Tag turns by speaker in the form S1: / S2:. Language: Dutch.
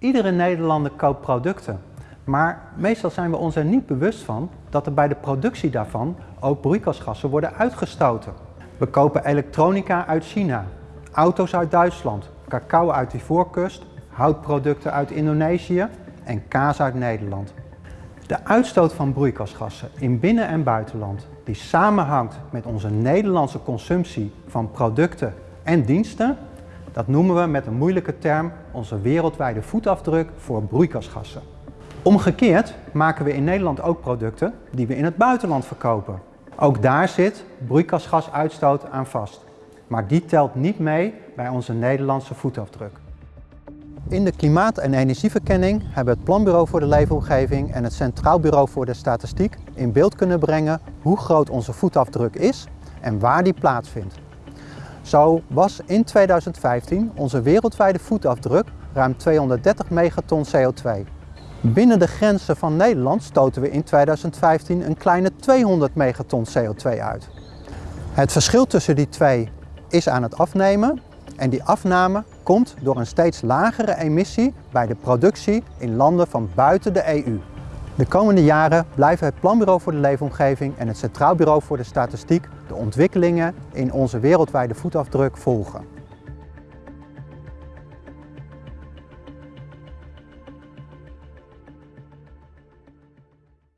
S1: Iedere Nederlander koopt producten, maar meestal zijn we ons er niet bewust van dat er bij de productie daarvan ook broeikasgassen worden uitgestoten. We kopen elektronica uit China, auto's uit Duitsland, cacao uit de Ivoorkust, houtproducten uit Indonesië en kaas uit Nederland. De uitstoot van broeikasgassen in binnen- en buitenland die samenhangt met onze Nederlandse consumptie van producten en diensten, dat noemen we met een moeilijke term onze wereldwijde voetafdruk voor broeikasgassen. Omgekeerd maken we in Nederland ook producten die we in het buitenland verkopen. Ook daar zit broeikasgasuitstoot aan vast. Maar die telt niet mee bij onze Nederlandse voetafdruk. In de Klimaat- en Energieverkenning hebben het Planbureau voor de Leefomgeving en het Centraal Bureau voor de Statistiek in beeld kunnen brengen hoe groot onze voetafdruk is en waar die plaatsvindt. Zo was in 2015 onze wereldwijde voetafdruk ruim 230 megaton CO2. Binnen de grenzen van Nederland stoten we in 2015 een kleine 200 megaton CO2 uit. Het verschil tussen die twee is aan het afnemen en die afname komt door een steeds lagere emissie bij de productie in landen van buiten de EU. De komende jaren blijven het Planbureau voor de Leefomgeving en het Centraal Bureau voor de Statistiek de ontwikkelingen in onze wereldwijde voetafdruk volgen.